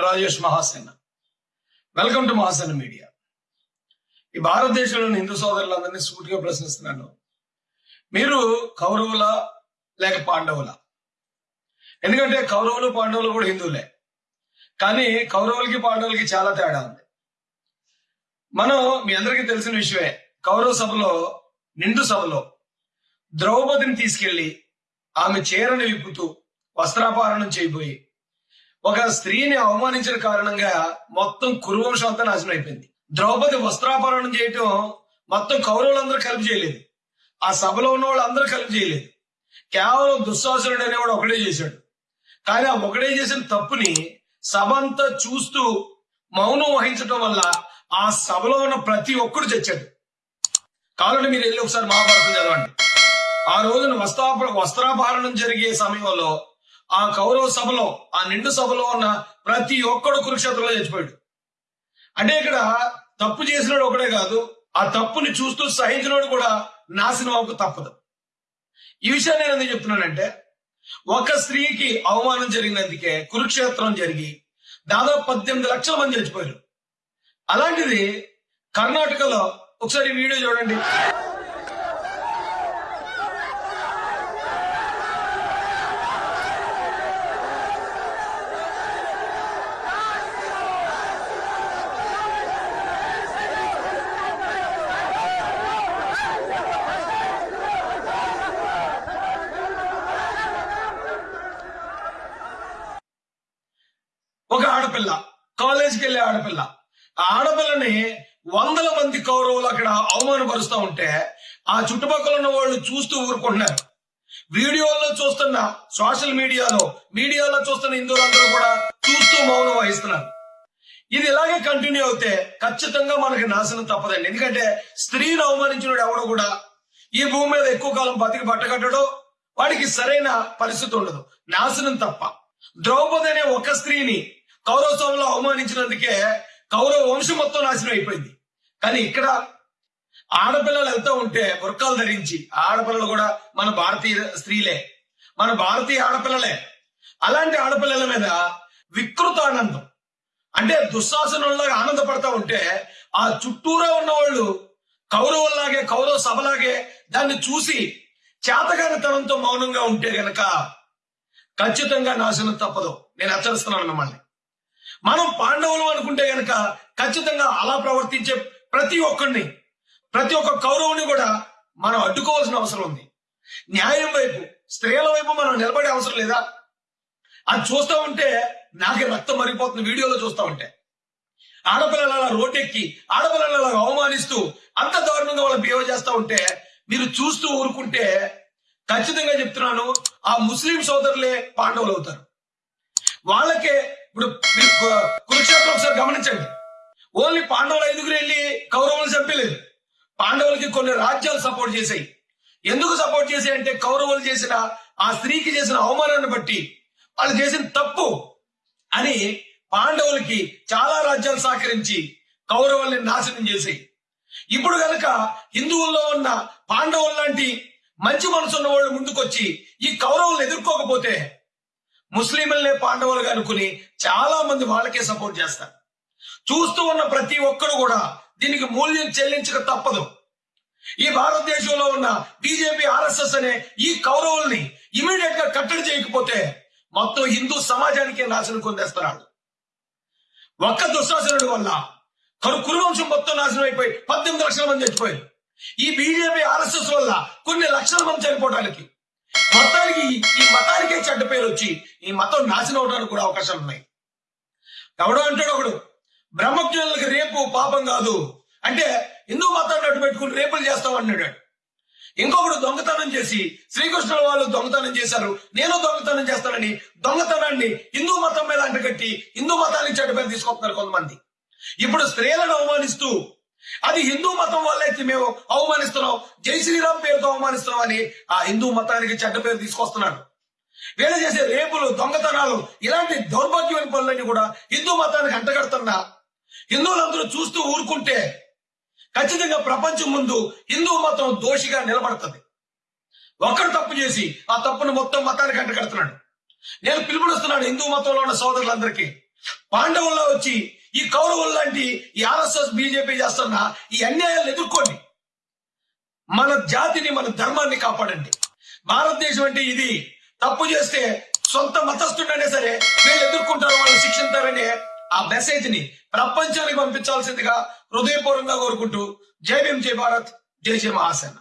Rajesh Mahasena. Welcome to Mahasena media. ఈ భారతదేశంలోని హిందూ సోదరులందరినీ సూటిగా ప్రశ్నిస్తున్నాను. మీరు కౌరవుల లేక పాండవుల? ఎందుకంటే కౌరవులు పాండవులు కూడా హిందువులే. కానీ కౌరవులకి పాండవులకి చాలా తేడా ఉంది. మనం మీ అందరికీ తెలిసిన విషయమే కౌరవ సభలో నిండు సభలో ద్రౌపదిని తీసుకెళ్ళి ఆమె చీరను విప్పుతూ వస్త్రాపహరణం చేయబోయి ఒక స్త్రీని అవమానించిన కారణంగా మొత్తం కురువంశం అంతా నాశనం అయిపోయింది. ద్రౌపది వస్త్రాపహరణం చేయటం మొత్తం కౌరవులందరూ కలిపి చేయలేదు. ఆ సభలో ఉన్న వాళ్ళు అందరూ కలిపి చేయలేదు. కేవలం దుశ్శాసనుడు అనేవాడు ఒకడే చేశాడు. కానీ ఆ ఒకడే చేసిన తప్పుని సభ అంతా చూస్తూ మౌనం వహించడం వల్ల ఆ సభలో ఉన్న ప్రతి ఒక్కడు చచ్చాడు. కావాలంటే మీరు వెళ్ళి ఒకసారి మహాభారతం చదవండి. ఆ రోజున వస్త్రాప వస్త్రాపహరణం జరిగే సమయంలో ఆ కౌరవ సభలో ఆ నిండు సభలో ఉన్న ప్రతి ఒక్కడు కురుక్షేత్రంలో చచ్చిపోయాడు. అంటే ఇక్కడ తప్పు చేసినాడు ఒకడే కాదు ఆ తప్పుని చూస్తూ సహించినోడు కూడా నాశనం అవ్వక తప్పదు. ఈ విషయాన్ని నేను ఎందుకు చెప్తున్నానంటే ఒక స్త్రీకి అవమానం జరిగినందుకే కురుక్షేత్రం జరిగి దాదాపు పద్దెనిమిది లక్షల మంది చచ్చిపోయారు. అలాంటిది కర్ణాటకలో ఒకసారి వీడియో చూడండి. ఆడపిల్ల కాలేజీకి వెళ్ళే ఆడపిల్ల. ఆ ఆడపిల్లని వందల మంది కౌరవులు అక్కడ అవమానపరుస్తూ ఉంటే ఆ చుట్టుపక్కల ఉన్న వాళ్ళు చూస్తూ ఊరుకుంటున్నారు. వీడియోల్లో చూస్తున్న సోషల్ మీడియాలో మీడియాలో చూస్తున్న హిందువులందరూ కూడా చూస్తూ మౌనం వహిస్తున్నారు. ఇది ఇలాగే కంటిన్యూ అవుతే ఖచ్చితంగా మనకి నాశనం తప్పదండి. ఎందుకంటే స్త్రీని అవమానించిన ఎవడు కూడా ఈ భూమి మీద ఎక్కువ కాలం బతికి బట్టకట్టడం వాడికి సరైన పరిస్థితి ఉండదు. నాశనం తప్ప. ద్రౌపది అనే ఒక స్త్రీని కౌరవ సభలో అవమానించినందుకే కౌరవ వంశం మొత్తం నాశనం అయిపోయింది. కానీ ఇక్కడ ఆడపిల్లలు వెళ్తూ ఉంటే బుర్కాలు ధరించి ఆడపిల్లలు కూడా మన భారతీయ స్త్రీలే. మన భారతీయ ఆడపిల్లలే. అలాంటి ఆడపిల్లల మీద వికృత ఆనందం. అంటే దుశ్శాసనంలాగా ఆనందపడతా ఉంటే ఆ చుట్టూరా ఉన్న వాళ్ళు కౌరవుల్లాగే కౌరవ సభలాగే దాన్ని చూసి చేతగానితనంతో మౌనంగా ఉంటే గనక ఖచ్చితంగా నాశనం తప్పదు. నేను హెచ్చరిస్తున్నాను మిమ్మల్ని. మనం పాండవులు అనుకుంటే గనక ఖచ్చితంగా అలా ప్రవర్తించే ప్రతి ఒక్కరిని ప్రతి ఒక్క కౌరవుని కూడా మనం అడ్డుకోవాల్సిన అవసరం ఉంది. న్యాయం వైపు స్త్రీల వైపు మనం నిలబడే అవసరం లేదా? అది చూస్తూ ఉంటే నాకే రక్తం మరిగిపోతుంది వీడియోలో చూస్తూ ఉంటే. ఆడపిల్లలు అలా రోడ్డెక్కి ఆడపిల్లలు అలా అవమానిస్తూ అంత దారుణంగా వాళ్ళ బిహేవ్ చేస్తూ ఉంటే మీరు చూస్తూ ఊరుకుంటే ఖచ్చితంగా చెప్తున్నాను ఆ ముస్లిం సోదరులే పాండవులు అవుతారు. వాళ్ళకే ఇప్పుడు కురుక్షేత్రం ఒకసారి గమనించండి. ఓన్లీ పాండవులు ఐదుగురు వెళ్ళి కౌరవులు చంపలేదు. పాండవులకి కొన్ని రాజ్యాలు సపోర్ట్ చేశాయి. ఎందుకు సపోర్ట్ చేశాయి అంటే కౌరవులు చేసిన ఆ స్త్రీకి చేసిన అవమానాన్ని బట్టి వాళ్ళు చేసిన తప్పు అని పాండవులకి చాలా రాజ్యాలు సహకరించి కౌరవుల్ని నాశనం చేశాయి. ఇప్పుడు గనక హిందువుల్లో ఉన్న పాండవులు లాంటి మంచి మనసు ఉన్న వాళ్ళు ముందుకొచ్చి ఈ కౌరవులను ఎదుర్కోకపోతే ముస్లింలనే పాండవులుగా అనుకుని చాలా మంది వాళ్ళకే సపోర్ట్ చేస్తారు. చూస్తూ ఉన్న ప్రతి ఒక్కరు కూడా దీనికి మూల్యం చెల్లించక తప్పదు. ఈ భారతదేశంలో ఉన్న బీజేపీ ఆర్ఎస్ఎస్ అనే ఈ కౌరవుల్ని ఇమీడియట్గా కట్టడి చేయకపోతే మొత్తం హిందూ సమాజానికే నాశనం కొందేస్తున్నాడు. ఒక్క దుశ్శాసనుడి వల్ల కరు కురువంశం మొత్తం నాశనం అయిపోయి పద్దెనిమిది లక్షల మంది చచ్చిపోయారు. ఈ బీజేపీ ఆర్ఎస్ఎస్ వల్ల కొన్ని లక్షల మంది చనిపోవడానికి మొత్తానికి ఈ- మతానికే చెడ్డ పేరు వచ్చి ఈ మతం నాశనం అవడానికి కూడా అవకాశాలు ఉన్నాయి. ఎవడో అంటాడు ఒకడు బ్రహ్మజ్ఞులకు రేపు పాపం కాదు. అంటే హిందూ మతాన్ని అడ్డు పెట్టుకుని రేపులు చేస్తాం అన్నాడు ఇంకొకడు దొంగతనం చేసి శ్రీకృష్ణుల వాళ్ళు దొంగతనం చేశారు నేను దొంగతనం చేస్తానని దొంగతనాన్ని హిందూ మతం మీద అంటగట్టి హిందూ మతానికి చెడ్డ పేరు తీసుకొస్తున్నారు కొంతమంది. ఇప్పుడు స్త్రీలను అవమానిస్తూ అది హిందూ మతం వల్లైతే మేము అవమానిస్తున్నాం. జై శ్రీరామ్ పేరుతో అవమానిస్తున్నాం అని ఆ హిందూ మతానికి చెడ్డ పేరు తీసుకొస్తున్నాడు. వీళ్ళు చేసే రేపులు దొంగతనాలు ఇలాంటి దౌర్భాగ్యమైన పనులన్నీ కూడా హిందూ మతానికి అంటగడుతున్నా. హిందువులందరూ చూస్తూ ఊరుకుంటే ఖచ్చితంగా ప్రపంచం ముందు హిందూ మతం దోషిగా నిలబడుతుంది. ఒక్కడు తప్పు చేసి ఆ తప్పును మొత్తం మతానికి అంటగడుతున్నాడు. నేను పిలుపునిస్తున్నాను హిందూ మతంలో ఉన్న సోదరులందరికీ. పాండవుల్లో వచ్చి ఈ కౌరవులు లాంటి ఈ ఆర్ఎస్ఎస్ బీజేపీ చేస్తున్న ఈ అన్యాయాలను ఎదుర్కోండి. మన జాతిని మన ధర్మాన్ని కాపాడండి. భారతదేశం అంటే ఇది. తప్పు చేస్తే సొంత మతస్థుడైనా సరే వీళ్ళు ఎదుర్కొంటారు వాళ్ళు శిక్షించారనే ఆ మెసేజ్ని ప్రపంచానికి పంపించాల్సిందిగా హృదయపూర్వకంగా కోరుకుంటూ జై భీమ్ జై భారత్ జై జయ మహాసేన.